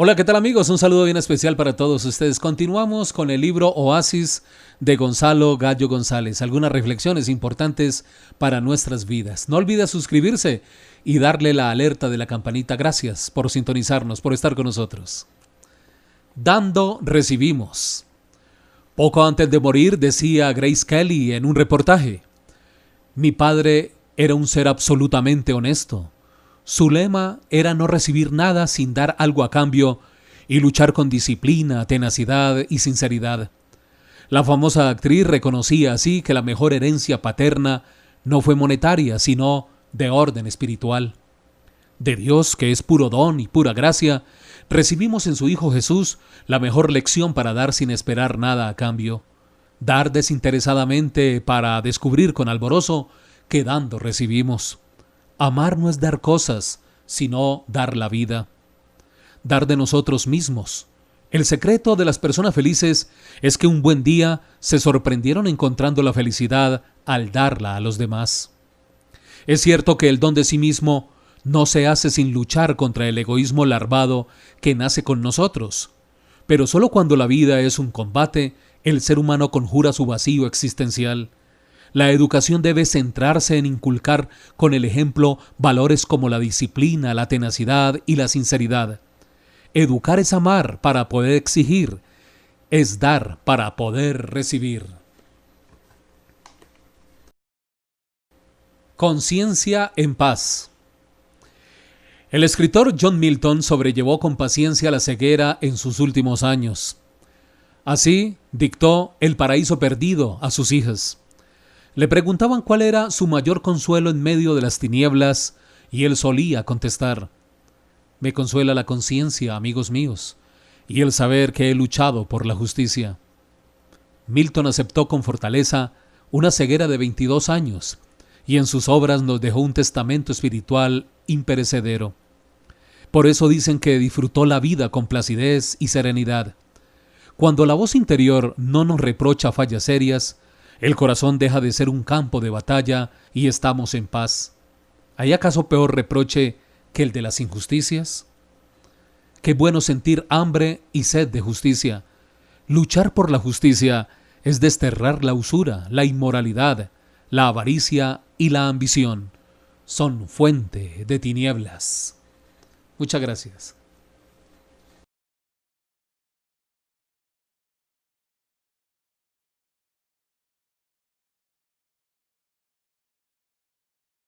Hola, ¿qué tal amigos? Un saludo bien especial para todos ustedes. Continuamos con el libro Oasis de Gonzalo Gallo González. Algunas reflexiones importantes para nuestras vidas. No olvide suscribirse y darle la alerta de la campanita. Gracias por sintonizarnos, por estar con nosotros. Dando, recibimos. Poco antes de morir decía Grace Kelly en un reportaje, mi padre era un ser absolutamente honesto su lema era no recibir nada sin dar algo a cambio y luchar con disciplina, tenacidad y sinceridad. La famosa actriz reconocía así que la mejor herencia paterna no fue monetaria, sino de orden espiritual. De Dios, que es puro don y pura gracia, recibimos en su Hijo Jesús la mejor lección para dar sin esperar nada a cambio. Dar desinteresadamente para descubrir con alborozo que dando recibimos. Amar no es dar cosas, sino dar la vida. Dar de nosotros mismos. El secreto de las personas felices es que un buen día se sorprendieron encontrando la felicidad al darla a los demás. Es cierto que el don de sí mismo no se hace sin luchar contra el egoísmo larvado que nace con nosotros, pero solo cuando la vida es un combate, el ser humano conjura su vacío existencial la educación debe centrarse en inculcar con el ejemplo valores como la disciplina, la tenacidad y la sinceridad. Educar es amar para poder exigir, es dar para poder recibir. Conciencia en paz. El escritor John Milton sobrellevó con paciencia la ceguera en sus últimos años. Así dictó El paraíso perdido a sus hijas. Le preguntaban cuál era su mayor consuelo en medio de las tinieblas y él solía contestar, Me consuela la conciencia, amigos míos, y el saber que he luchado por la justicia. Milton aceptó con fortaleza una ceguera de 22 años y en sus obras nos dejó un testamento espiritual imperecedero. Por eso dicen que disfrutó la vida con placidez y serenidad. Cuando la voz interior no nos reprocha fallas serias, el corazón deja de ser un campo de batalla y estamos en paz. ¿Hay acaso peor reproche que el de las injusticias? Qué bueno sentir hambre y sed de justicia. Luchar por la justicia es desterrar la usura, la inmoralidad, la avaricia y la ambición. Son fuente de tinieblas. Muchas gracias.